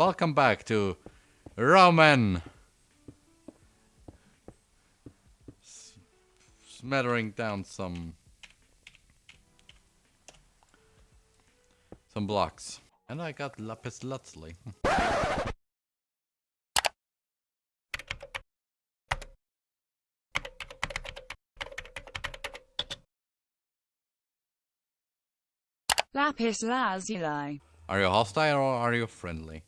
welcome back to Roman. S- smattering down some some blocks. And I got lapis lazuli. Lapis lazuli. Are you hostile or are you friendly?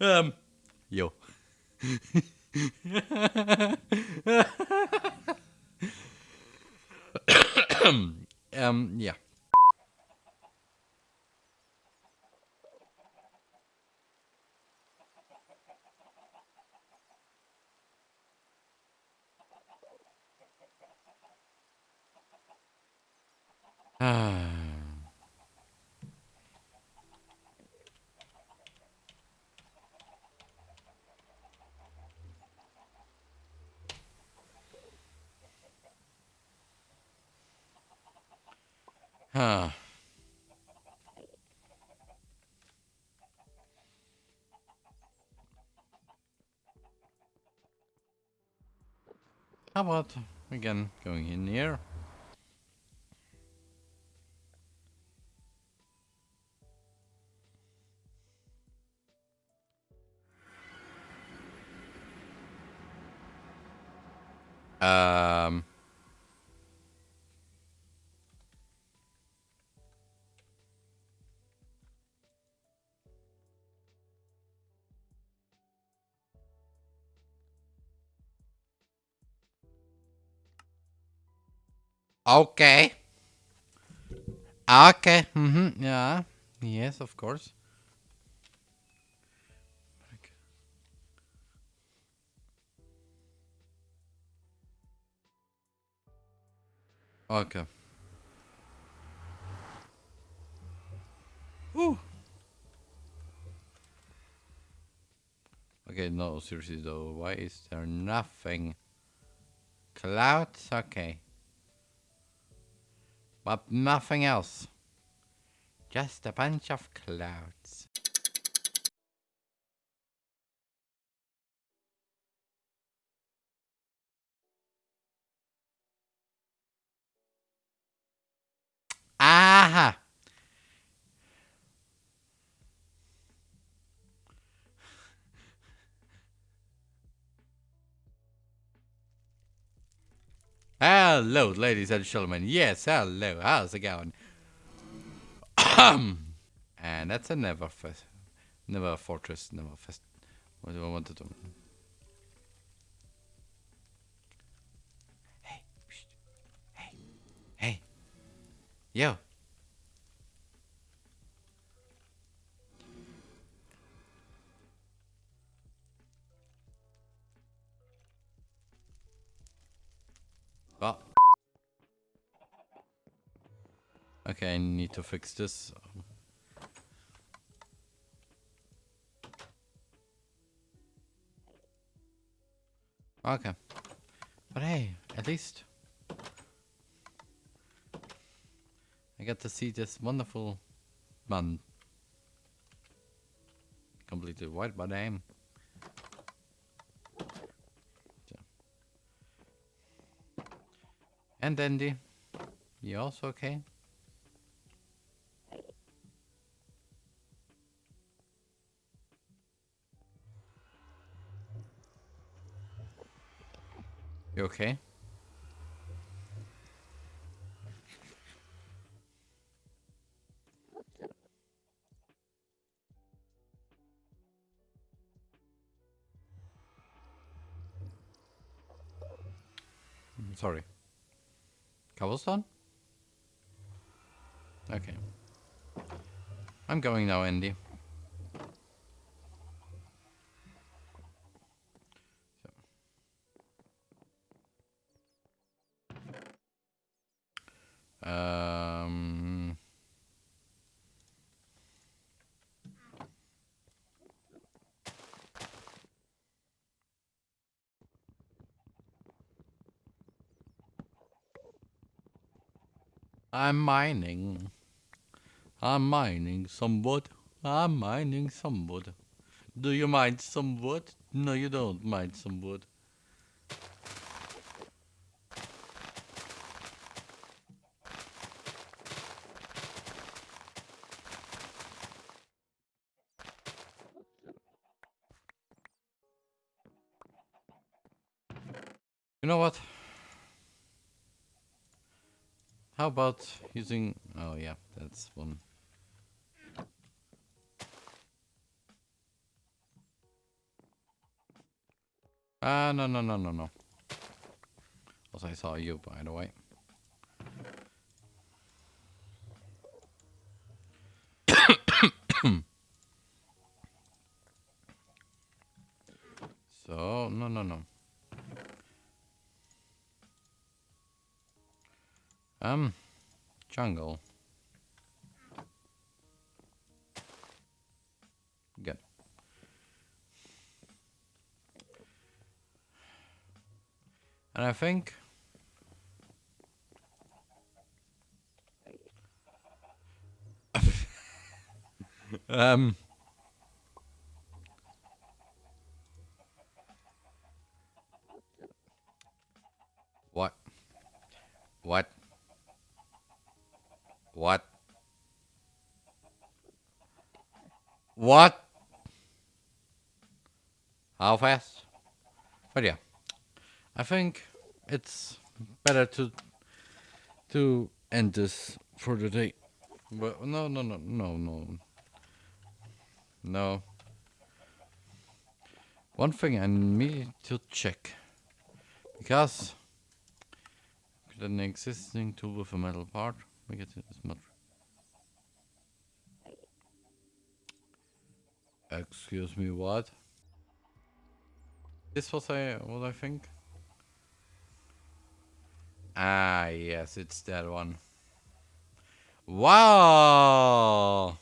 Um, yo. um, yeah. Ah. Huh. How about again going in here? Okay. Okay. Mm-hmm. Yeah. Yes, of course. Okay. Okay, no, seriously though, why is there nothing? Clouds? Okay. But nothing else. Just a bunch of clouds. Hello, ladies and gentlemen. Yes, hello. How's it going? and that's a never fest, Nether fortress, never fest. What do I want to do? Hey, hey, hey, yo. Okay, I need to fix this. Okay. But hey, at least I got to see this wonderful man. Completely white, I am. And Andy, you also okay? You okay? Mm, Sorry. Cobblestone? Okay. I'm going now, Andy. I'm mining. I'm mining some wood. I'm mining some wood. Do you mine some wood? No, you don't mine some wood. You know what? How about using... Oh yeah, that's one. Ah, no, no, no, no, no. Also, I saw you, by the way. so, no, no, no. Um, jungle. Good. And I think um what what what what how fast but yeah I think it's better to to end this for the day. But no, no, no, no, no, no. One thing I need to check because an existing tool with a metal part. We get this much. Excuse me, what? This was I what I think. Ah, yes, it's that one. Wow!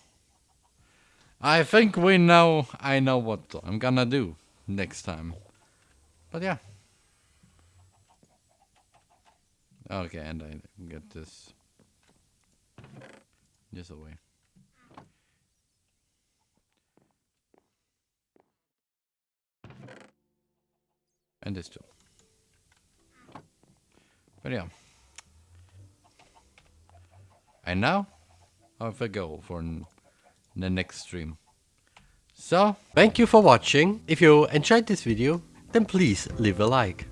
I think we know, I know what I'm gonna do next time. But yeah. Okay, and I get this. This away. And this too. But yeah. And now, off I go for the next stream. So, thank you for watching. If you enjoyed this video, then please leave a like.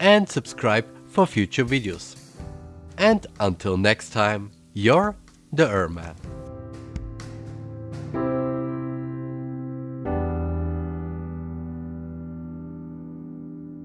And subscribe for future videos. And until next time, you're the Erman.